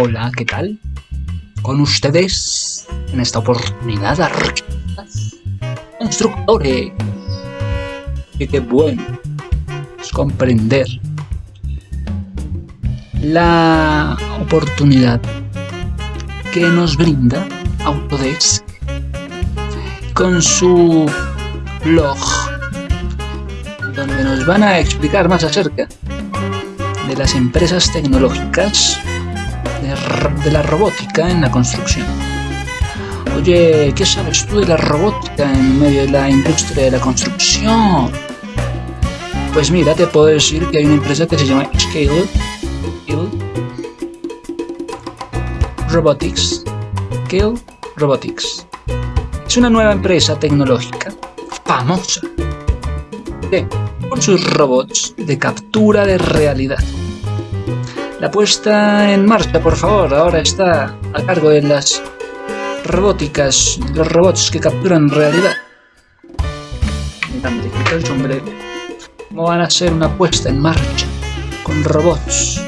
Hola, ¿qué tal? Con ustedes, en esta oportunidad, arquitectas, constructores. Y qué bueno es comprender la oportunidad que nos brinda Autodesk con su blog donde nos van a explicar más acerca de las empresas tecnológicas de, la robótica en la construcción. Oye, ¿qué sabes tú de la robótica en medio de la industria de la construcción? Pues mira, te puedo decir que hay una empresa que se llama Scale, Robotics. Scale Robotics. Es una nueva empresa tecnológica famosa por sus robots de captura de realidad. La puesta en marcha, por favor, ahora está a cargo de las robóticas, los robots que capturan realidad. ¿Cómo van a hacer una puesta en marcha con robots?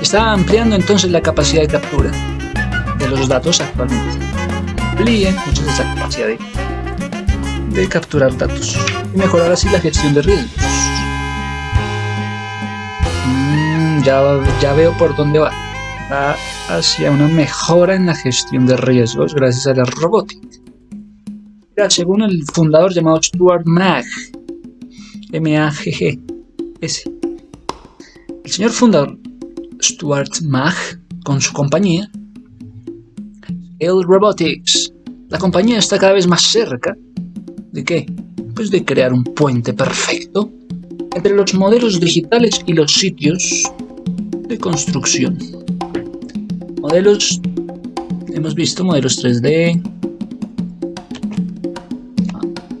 Está ampliando entonces la capacidad de captura de los datos actualmente. Amplíe entonces esa capacidad de capturar datos y mejorar así la gestión de riesgos. Ya, veo por dónde va. Va hacia una mejora en la gestión de riesgos gracias a la robótica. según el fundador llamado Stuart Mag, M-A-G-G-S, el señor fundador Stuart Mag, con su compañía, El Robotics, la compañía está cada vez más cerca de qué? Pues de crear un puente perfecto entre los modelos digitales y los sitios de construcción. Modelos, hemos visto modelos 3D.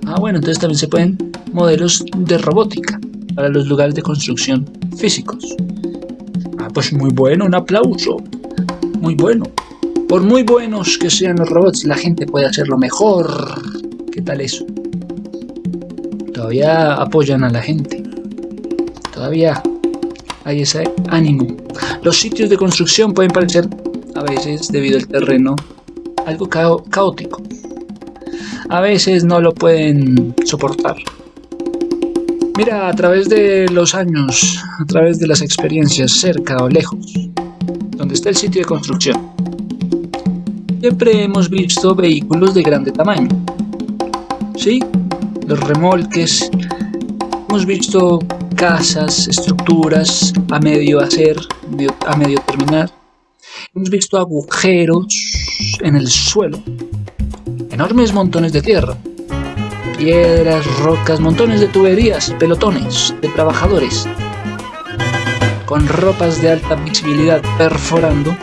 Ah, bueno, entonces también se pueden modelos de robótica para los lugares de construcción físicos. Ah, pues muy bueno, un aplauso. Muy bueno. Por muy buenos que sean los robots, la gente puede hacerlo mejor. ¿Qué tal eso? Todavía apoyan a la gente. Todavía hay ese ánimo. Los sitios de construcción pueden parecer, a veces, debido al terreno, algo caótico. A veces no lo pueden soportar. Mira, a través de los años, a través de las experiencias cerca o lejos, donde está el sitio de construcción, siempre hemos visto vehículos de grande tamaño. ¿Sí? Los remolques, hemos visto casas, estructuras a medio hacer, a medio terminar. Hemos visto agujeros en el suelo, enormes montones de tierra, piedras, rocas, montones de tuberías, pelotones de trabajadores, con ropas de alta visibilidad perforando,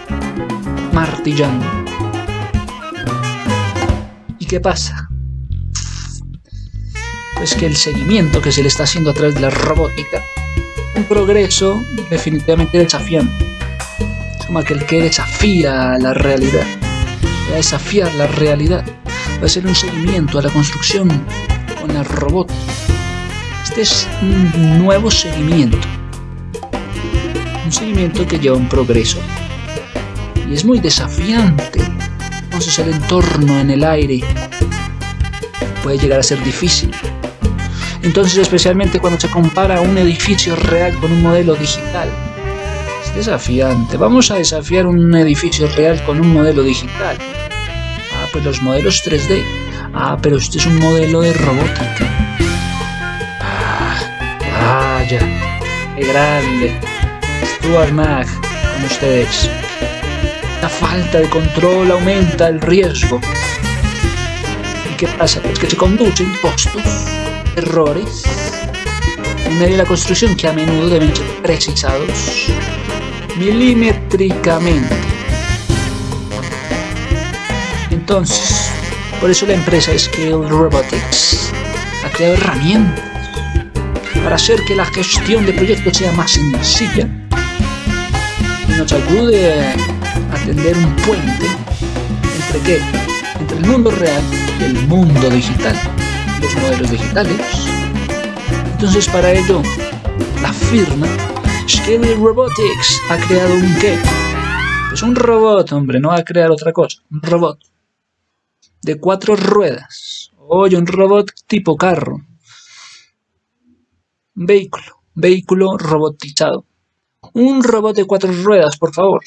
martillando. ¿Y qué pasa? Es que el seguimiento que se le está haciendo a través de la robótica, un progreso definitivamente desafiante. Es como aquel que desafía la realidad, va a desafiar la realidad, va a ser un seguimiento a la construcción con la robótica. Este es un nuevo seguimiento, un seguimiento que lleva un progreso y es muy desafiante. Entonces el entorno en el aire puede llegar a ser difícil. Entonces, especialmente cuando se compara un edificio real con un modelo digital, es desafiante. Vamos a desafiar un edificio real con un modelo digital. Ah, pues los modelos 3D. Ah, pero este es un modelo de robótica. Ah. Qué grande. Stuart Mag con ustedes. La falta de control aumenta el riesgo. ¿Y qué pasa? Pues que se conducen costos errores en medio de la construcción que a menudo deben ser precisados milimétricamente. Entonces, por eso la empresa Scale Robotics ha creado herramientas para hacer que la gestión de proyectos sea más sencilla y nos ayude a tender un puente entre qué? Entre el mundo real y el mundo digital los modelos digitales. Entonces para ello, la firma Scale Robotics ha creado un qué? Pues un robot, hombre, no va a crear otra cosa. Un robot. De cuatro ruedas. Oye, un robot tipo carro. Vehículo. Vehículo robotizado. Un robot de cuatro ruedas, por favor.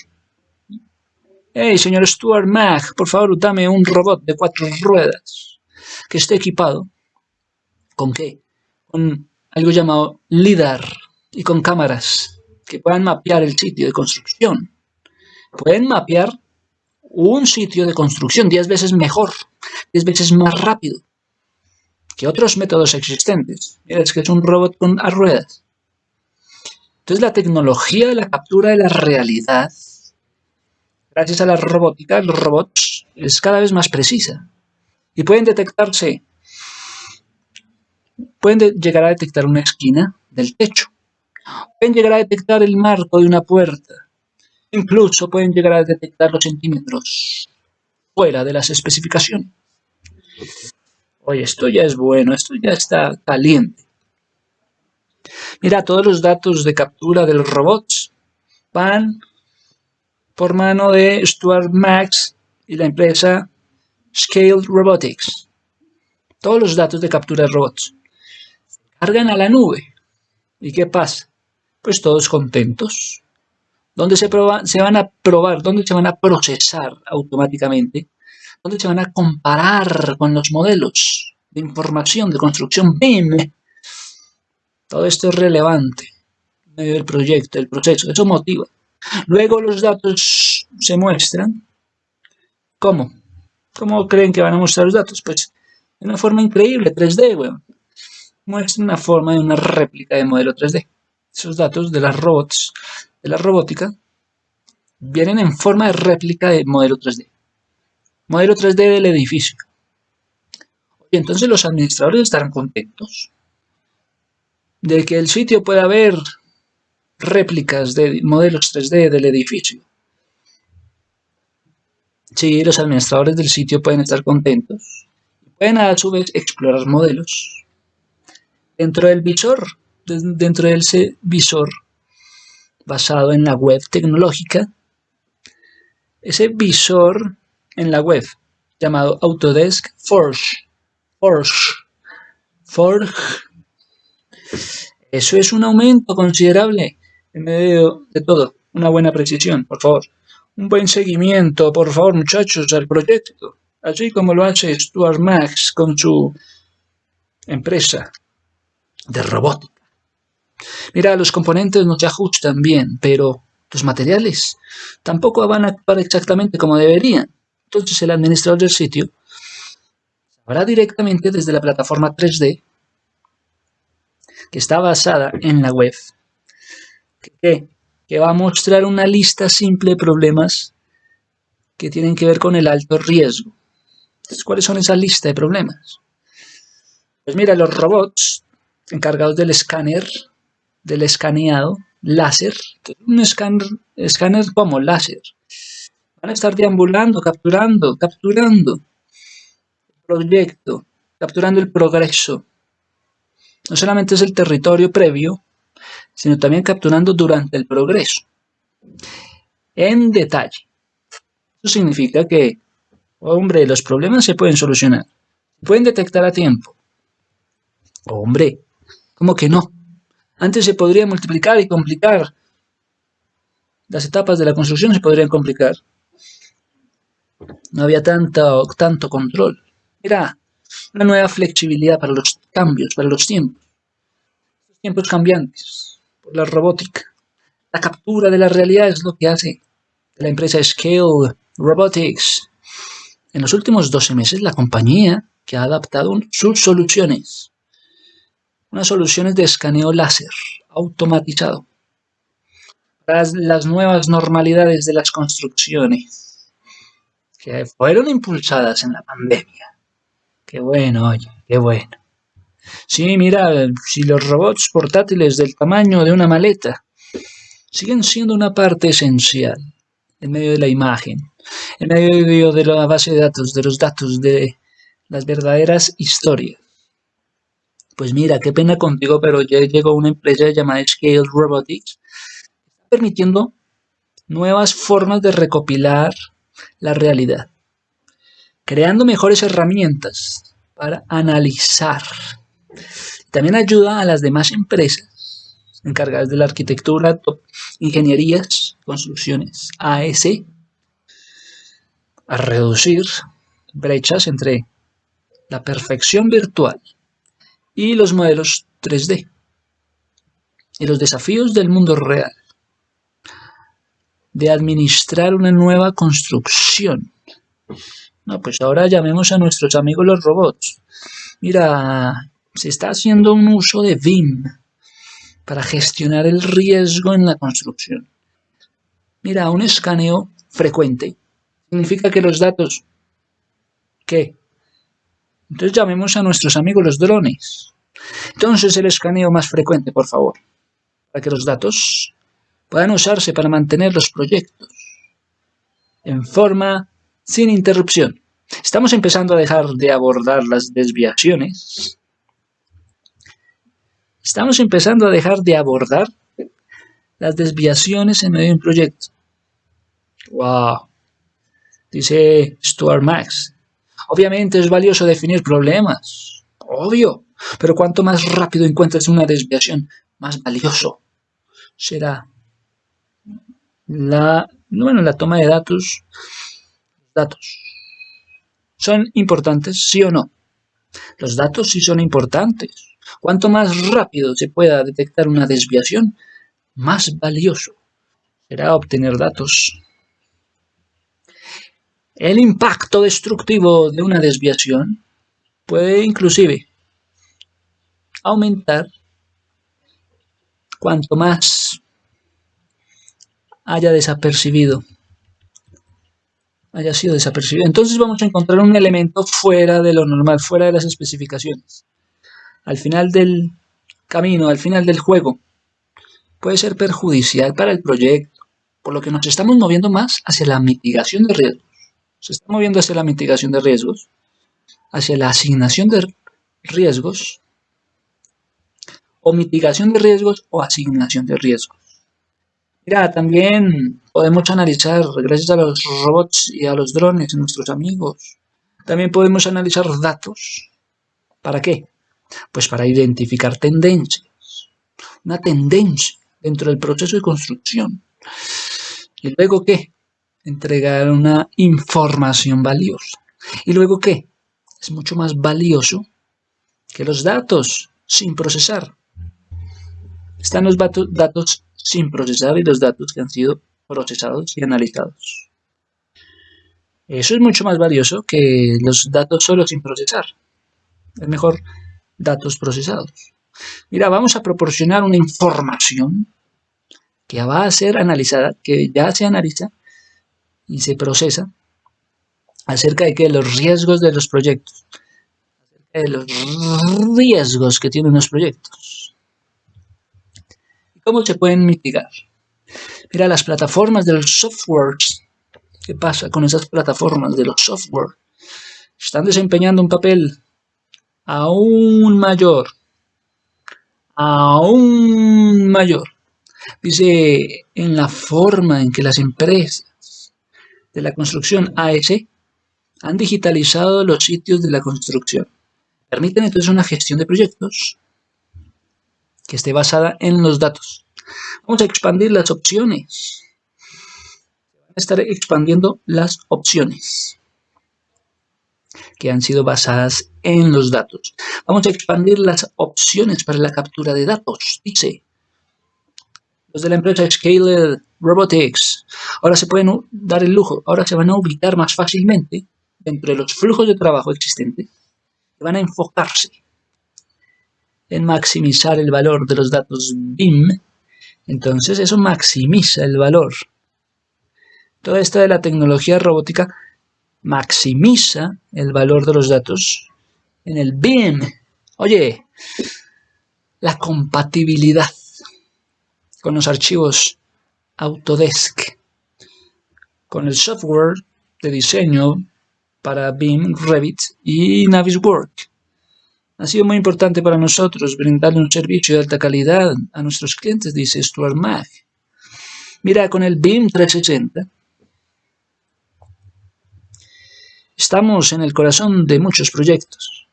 Hey, señor Stuart Mac, por favor, dame un robot de cuatro ruedas que esté equipado. ¿Con qué? Con algo llamado LIDAR y con cámaras que puedan mapear el sitio de construcción. Pueden mapear un sitio de construcción 10 veces mejor, 10 veces más rápido que otros métodos existentes. Mira, es que es un robot con ruedas. Entonces la tecnología de la captura de la realidad, gracias a la robótica, los robots, es cada vez más precisa. Y pueden detectarse, pueden llegar a detectar una esquina del techo. Pueden llegar a detectar el marco de una puerta. Incluso pueden llegar a detectar los centímetros fuera de las especificaciones. Oye, esto ya es bueno, esto ya está caliente. Mira, todos los datos de captura de los robots van por mano de Stuart Max y la empresa Scale Robotics. Todos los datos de captura de robots cargan a la nube. ¿Y qué pasa? Pues todos contentos. ¿Dónde se, se van a probar? ¿Dónde se van a procesar automáticamente? ¿Dónde se van a comparar con los modelos de información de construcción BIM todo esto es relevante del proyecto, del proceso, eso motiva. Luego los datos se muestran. ¿Cómo? ¿Cómo creen que van a mostrar los datos? Pues de una forma increíble, 3D, weón. Muestra una forma de una réplica de modelo 3D. Esos datos de las robots, de la robótica, vienen en forma de réplica de modelo 3D. Modelo 3D del edificio. Y entonces los administradores estarán contentos de que el sitio pueda ver réplicas de modelos 3D del edificio. Sí, los administradores del sitio pueden estar contentos. Pueden a su vez explorar modelos. Dentro del visor, dentro de ese visor basado en la web tecnológica, ese visor en la web llamado Autodesk Forge. Forge. Forge eso es un aumento considerable en medio de todo. Una buena precisión, por favor. Un buen seguimiento, por favor, muchachos, al proyecto. Así como lo hace Stuart Max con su empresa de robótica. Mira, los componentes no se ajustan bien, pero los materiales tampoco van a actuar exactamente como deberían. Entonces el administrador del sitio sabrá directamente desde la plataforma 3D que está basada en la web, que, va a mostrar una lista simple de problemas que tienen que ver con el alto riesgo. Entonces, ¿cuáles son esas lista de problemas? Pues mira, los robots encargados del escáner, del escaneado, láser, un escáner, escáner como láser, van a estar deambulando, capturando, capturando el proyecto, capturando el progreso, no solamente es el territorio previo, sino también capturando durante el progreso, en detalle. Eso significa que, hombre, los problemas se pueden solucionar, se pueden detectar a tiempo. Hombre, ¿cómo que no? Antes se podría multiplicar y complicar. Las etapas de la construcción se podrían complicar. No había tanto, tanto control. Era una nueva flexibilidad para los cambios, para los tiempos. Los tiempos cambiantes, por la robótica. La captura de la realidad es lo que hace la empresa Scale Robotics. En los últimos 12 meses, la compañía que ha adaptado sus soluciones, unas soluciones de escaneo láser automatizado para las nuevas normalidades de las construcciones que fueron impulsadas en la pandemia. Qué bueno, oye, qué bueno. Sí, mira, si los robots portátiles del tamaño de una maleta siguen siendo una parte esencial en medio de la imagen, en medio de la base de datos, de los datos de las verdaderas historias. Pues mira, qué pena contigo, pero ya llegó una empresa llamada Scale Robotics permitiendo nuevas formas de recopilar la realidad, creando mejores herramientas para analizar. También ayuda a las demás empresas encargadas de la arquitectura, ingenierías, construcciones, AS, a reducir brechas entre la perfección virtual y los modelos 3D y los desafíos del mundo real de administrar una nueva construcción. No, pues ahora llamemos a nuestros amigos los robots. Mira, se está haciendo un uso de BIM para gestionar el riesgo en la construcción. Mira, un escaneo frecuente significa que los datos... ¿Qué? Entonces llamemos a nuestros amigos los drones. Entonces el escaneo más frecuente, por favor, para que los datos puedan usarse para mantener los proyectos en forma sin interrupción. Estamos empezando a dejar de abordar las desviaciones. Estamos empezando a dejar de abordar las desviaciones en medio de un proyecto. ¡Wow! Dice Stuart Max. Obviamente es valioso definir problemas. Obvio. Pero cuanto más rápido encuentres una desviación, más valioso será la, bueno, la toma de datos, datos, ¿son importantes, sí o no? Los datos sí son importantes. Cuanto más rápido se pueda detectar una desviación, más valioso será obtener datos. El impacto destructivo de una desviación puede inclusive aumentar cuanto más haya desapercibido. Haya sido desapercibido. Entonces vamos a encontrar un elemento fuera de lo normal, fuera de las especificaciones. Al final del camino, al final del juego, puede ser perjudicial para el proyecto, por lo que nos estamos moviendo más hacia la mitigación de riesgos. Se está moviendo hacia la mitigación de riesgos, hacia la asignación de riesgos, o mitigación de riesgos o asignación de riesgos. Mira, también podemos analizar, gracias a los robots y a los drones, nuestros amigos, también podemos analizar datos. ¿Para qué? Pues para identificar tendencias. Una tendencia dentro del proceso de construcción. ¿Y luego qué? Entregar una información valiosa. ¿Y luego qué? Es mucho más valioso que los datos sin procesar. Están los datos sin procesar y los datos que han sido procesados y analizados. Eso es mucho más valioso que los datos solo sin procesar. Es mejor datos procesados. Mira, vamos a proporcionar una información que va a ser analizada, que ya se analiza y se procesa acerca de que los riesgos de los proyectos, acerca de los riesgos que tienen los proyectos. ¿Cómo se pueden mitigar? Mira, las plataformas de los softwares. ¿Qué pasa con esas plataformas de los software? Están desempeñando un papel aún mayor. Aún mayor. Dice, en la forma en que las empresas de la construcción AS han digitalizado los sitios de la construcción. Permiten entonces una gestión de proyectos que esté basada en los datos. Vamos a expandir las opciones. Van a estar expandiendo las opciones que han sido basadas en los datos. Vamos a expandir las opciones para la captura de datos, dice. Los de la empresa Scaled Robotics ahora se pueden dar el lujo, ahora se van a ubicar más fácilmente dentro de los flujos de trabajo existentes van a enfocarse en maximizar el valor de los datos BIM, entonces eso maximiza el valor. Toda esta de la tecnología robótica maximiza el valor de los datos en el BIM. Oye, la compatibilidad con los archivos Autodesk, con el software de diseño para BIM, Revit y Navisworks ha sido muy importante para nosotros brindarle un servicio de alta calidad a nuestros clientes, dice Stuart Mag. Mira, con el BIM 360 estamos en el corazón de muchos proyectos,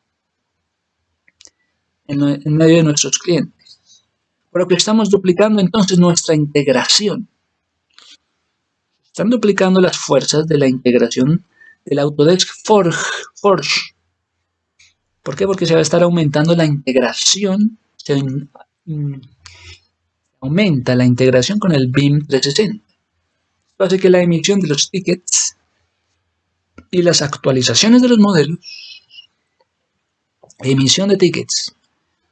en, medio de nuestros clientes. Por lo que estamos duplicando entonces nuestra integración. Están duplicando las fuerzas de la integración del Autodesk Forge. Forge. ¿Por qué? Porque se va a estar aumentando la integración, se aumenta la integración con el BIM 360. Esto hace que la emisión de los tickets y las actualizaciones de los modelos, emisión de tickets,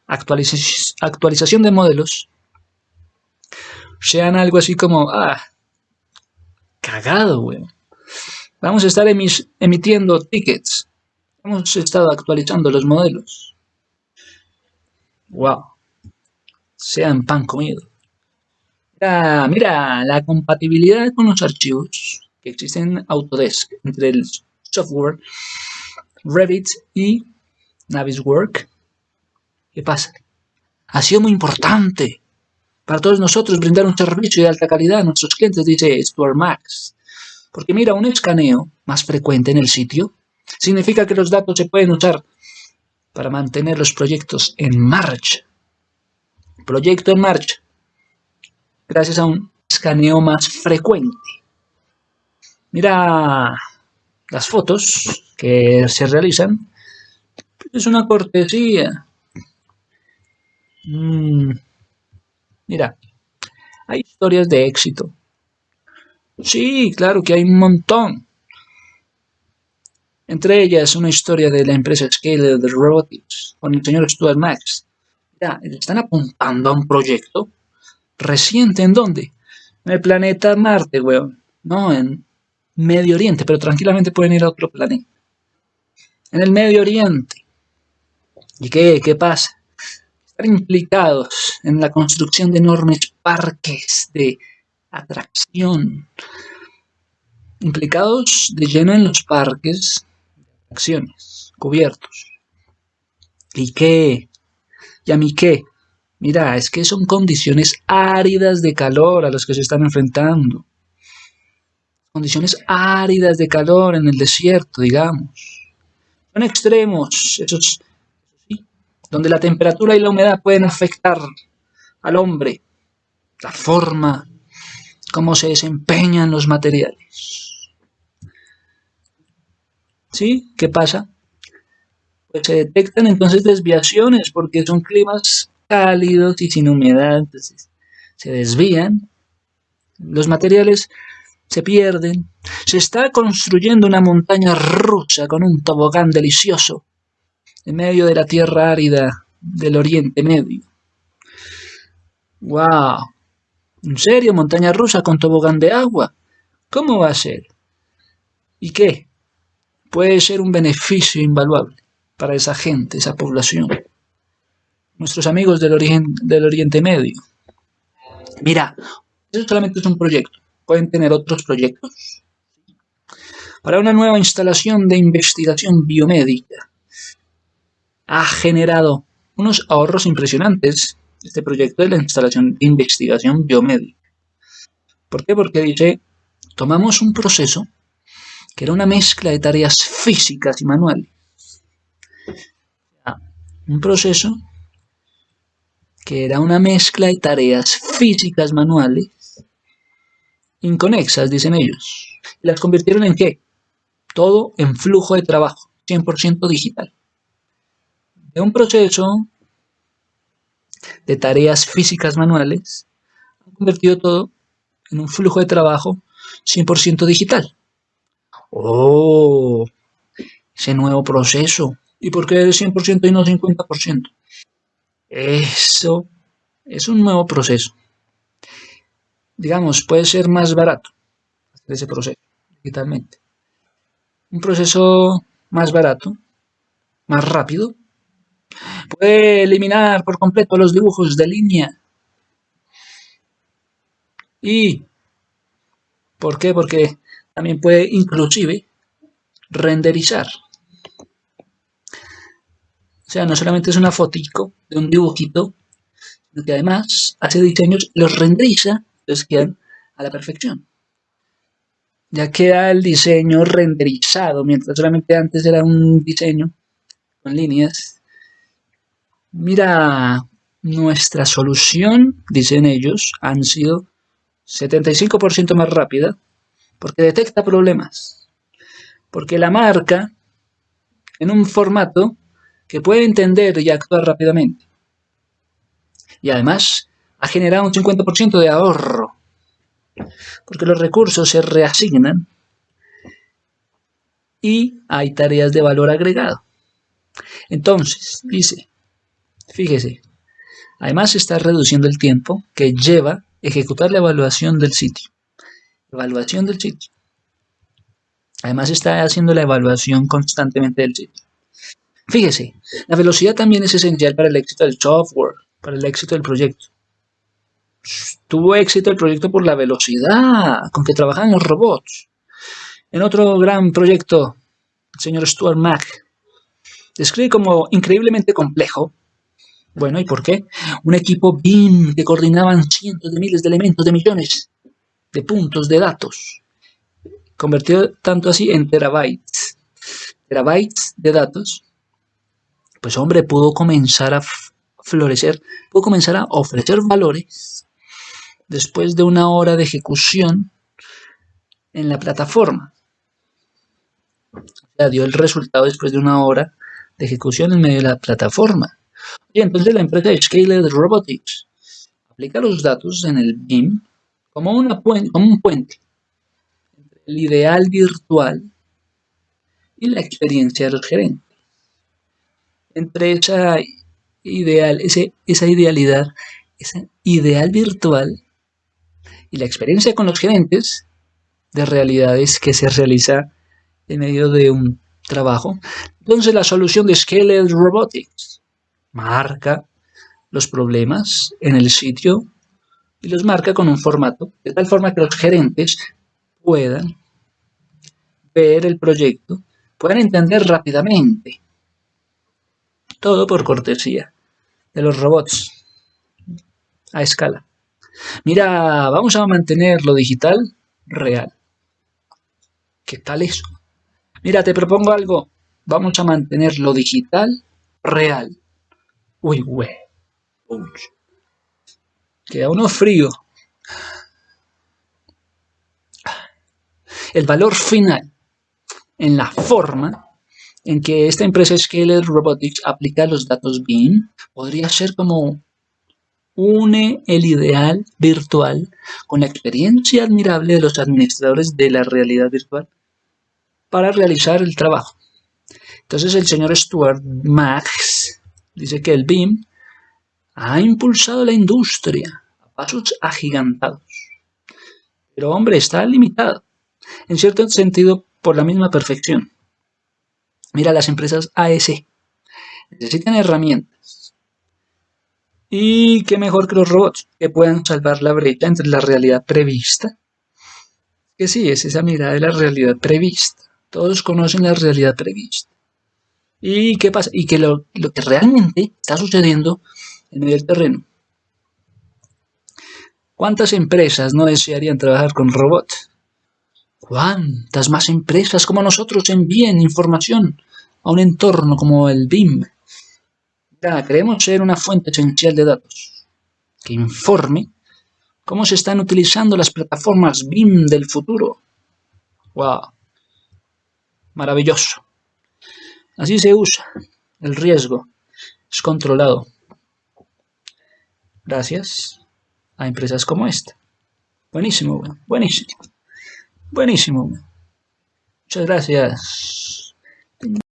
actualización de modelos, sean algo así como, ah, cagado, weón. Vamos a estar emitiendo tickets. Hemos estado actualizando los modelos. Wow. Sean pan comido. Mira, mira, la compatibilidad con los archivos que existen en Autodesk entre el software Revit y Naviswork. ¿Qué pasa? Ha sido muy importante para todos nosotros brindar un servicio de alta calidad a nuestros clientes, dice Stuart Max. Porque mira, un escaneo más frecuente en el sitio significa que los datos se pueden usar para mantener los proyectos en marcha. Proyecto en marcha. Gracias a un escaneo más frecuente. Mira las fotos que se realizan. Es una cortesía. Mm. Mira, hay historias de éxito Sí, claro que hay un montón. Entre ellas una historia de la empresa Scale de Robotics con el señor Stuart Max. Ya, están apuntando a un proyecto reciente, ¿en dónde? En el planeta Marte, weón. No, en Medio Oriente, pero tranquilamente pueden ir a otro planeta. En el Medio Oriente. ¿Y qué, qué pasa? Implicados en la construcción de enormes parques de atracción. Implicados de lleno en los parques de atracciones, cubiertos. ¿Y qué? ¿Y a mí qué? Mira, es que son condiciones áridas de calor a las que se están enfrentando. Condiciones áridas de calor en el desierto, digamos. Son extremos, esos, donde la temperatura y la humedad pueden afectar al hombre, la forma cómo se desempeñan los materiales. ¿Sí? ¿Qué pasa? Pues se detectan entonces desviaciones porque son climas cálidos y sin humedad, entonces se desvían, los materiales se pierden, se está construyendo una montaña rusa con un tobogán delicioso en medio de la tierra árida del Oriente Medio. ¡Wow! ¿En serio? ¿Montaña rusa con tobogán de agua? ¿Cómo va a ser? ¿Y qué? Puede ser un beneficio invaluable para esa gente, esa población. Nuestros amigos del, del Oriente Medio. Mira, eso solamente es un proyecto. Pueden tener otros proyectos. Para una nueva instalación de investigación biomédica. Ha generado unos ahorros impresionantes este proyecto de la instalación de investigación biomédica. ¿Por qué? Porque dice, tomamos un proceso que era una mezcla de tareas físicas y manuales. Un proceso que era una mezcla de tareas físicas manuales inconexas, dicen ellos. Las convirtieron en qué? Todo en flujo de trabajo, 100% digital. De un proceso de tareas físicas manuales, han convertido todo en un flujo de trabajo 100% digital. ¡Oh! Ese nuevo proceso. ¿Y por qué es 100% y no 50%? Eso es un nuevo proceso. Digamos, puede ser más barato hacer ese proceso digitalmente. Un proceso más barato, más rápido, Puede eliminar por completo los dibujos de línea. ¿Y por qué? Porque también puede inclusive renderizar. O sea, no solamente es una fotico de un dibujito, sino que además hace diseños, los renderiza, entonces quedan a la perfección. Ya queda el diseño renderizado, mientras solamente antes era un diseño con líneas. Mira, nuestra solución, dicen ellos, han sido 75% más rápida porque detecta problemas. Porque la marca en un formato que puede entender y actuar rápidamente. Y además ha generado un 50% de ahorro porque los recursos se reasignan y hay tareas de valor agregado. Entonces, dice, fíjese, además está reduciendo el tiempo que lleva ejecutar la evaluación del sitio. Evaluación del sitio. Además está haciendo la evaluación constantemente del sitio. Fíjese, la velocidad también es esencial para el éxito del software, para el éxito del proyecto. Tuvo éxito el proyecto por la velocidad con que trabajan los robots. En otro gran proyecto, el señor Stuart Mack describe como increíblemente complejo. Bueno, ¿y por qué? Un equipo BIM que coordinaban cientos de miles de elementos, de millones de puntos de datos. Convertido tanto así en terabytes. Terabytes de datos. Pues hombre, pudo comenzar a florecer, pudo comenzar a ofrecer valores después de una hora de ejecución en la plataforma. O sea, dio el resultado después de una hora de ejecución en medio de la plataforma. Entonces la empresa Scaled Robotics aplica los datos en el BIM como un puente entre el ideal virtual y la experiencia de los gerentes. Entre esa ideal, ese, esa idealidad, ese ideal virtual y la experiencia con los gerentes de realidades que se realiza en medio de un trabajo. Entonces la solución de Scaled Robotics marca los problemas en el sitio y los marca con un formato, de tal forma que los gerentes puedan ver el proyecto, puedan entender rápidamente. Todo por cortesía de los robots a escala. Mira, vamos a mantener lo digital real. ¿Qué tal eso? Mira, te propongo algo. Vamos a mantener lo digital real. Uy, güey. Queda uno frío. El valor final en la forma en que esta empresa Scaled Robotics aplica los datos BIM podría ser como une el ideal virtual con la experiencia admirable de los administradores de la realidad virtual para realizar el trabajo. Entonces el señor Stuart Max dice que el BIM ha impulsado la industria a pasos agigantados. Pero hombre, está limitado, en cierto sentido, por la misma perfección. Mira, las empresas AS necesitan herramientas y qué mejor que los robots, que puedan salvar la brecha entre la realidad prevista. Que sí, es esa mirada de la realidad prevista. Todos conocen la realidad prevista. ¿Y qué pasa? Y que lo, lo que realmente está sucediendo en del terreno. ¿Cuántas empresas no desearían trabajar con robots? ¿Cuántas más empresas como nosotros envíen información a un entorno como el BIM, queremos ser una fuente esencial de datos que informe cómo se están utilizando las plataformas BIM del futuro. ¡Wow! Maravilloso. Así se usa. El riesgo es controlado. Gracias a empresas como esta. Buenísimo, buenísimo. Buenísimo. Muchas gracias.